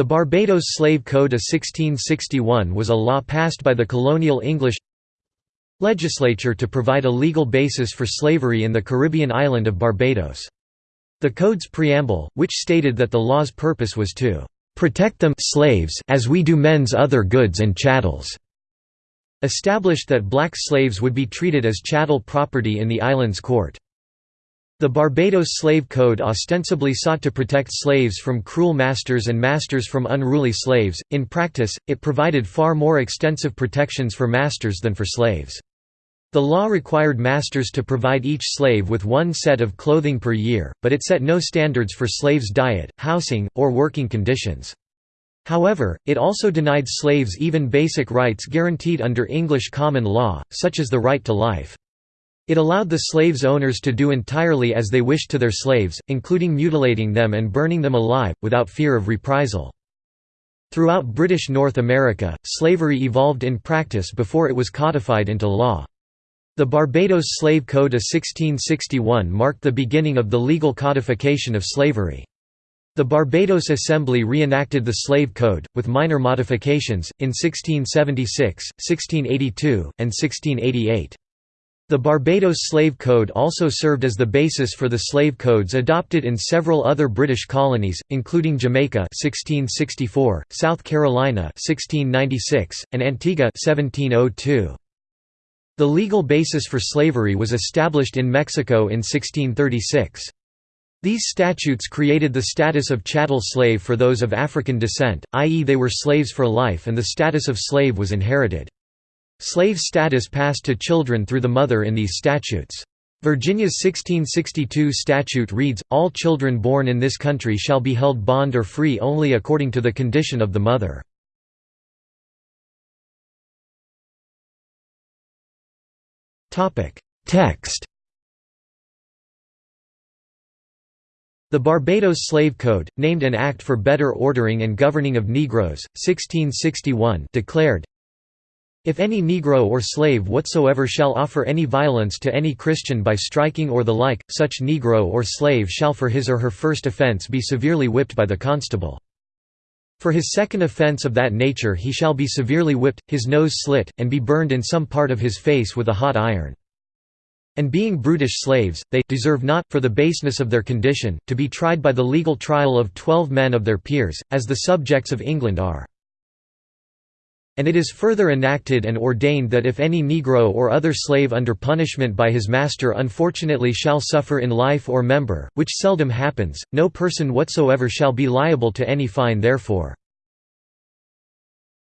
The Barbados Slave Code of 1661 was a law passed by the colonial English legislature to provide a legal basis for slavery in the Caribbean island of Barbados. The code's preamble, which stated that the law's purpose was to "...protect them slaves as we do men's other goods and chattels", established that black slaves would be treated as chattel property in the island's court. The Barbados Slave Code ostensibly sought to protect slaves from cruel masters and masters from unruly slaves, in practice, it provided far more extensive protections for masters than for slaves. The law required masters to provide each slave with one set of clothing per year, but it set no standards for slaves' diet, housing, or working conditions. However, it also denied slaves even basic rights guaranteed under English common law, such as the right to life. It allowed the slaves' owners to do entirely as they wished to their slaves, including mutilating them and burning them alive, without fear of reprisal. Throughout British North America, slavery evolved in practice before it was codified into law. The Barbados Slave Code of 1661 marked the beginning of the legal codification of slavery. The Barbados Assembly reenacted the Slave Code, with minor modifications, in 1676, 1682, and 1688. The Barbados Slave Code also served as the basis for the slave codes adopted in several other British colonies, including Jamaica 1664, South Carolina 1696, and Antigua 1702. The legal basis for slavery was established in Mexico in 1636. These statutes created the status of chattel slave for those of African descent, i.e. they were slaves for life and the status of slave was inherited. Slave status passed to children through the mother in these statutes. Virginia's 1662 statute reads, All children born in this country shall be held bond or free only according to the condition of the mother. Text The Barbados Slave Code, named an Act for Better Ordering and Governing of Negroes, 1661 declared, if any Negro or slave whatsoever shall offer any violence to any Christian by striking or the like, such Negro or slave shall for his or her first offence be severely whipped by the constable. For his second offence of that nature he shall be severely whipped, his nose slit, and be burned in some part of his face with a hot iron. And being brutish slaves, they deserve not, for the baseness of their condition, to be tried by the legal trial of twelve men of their peers, as the subjects of England are. And it is further enacted and ordained that if any Negro or other slave under punishment by his master unfortunately shall suffer in life or member, which seldom happens, no person whatsoever shall be liable to any fine therefore.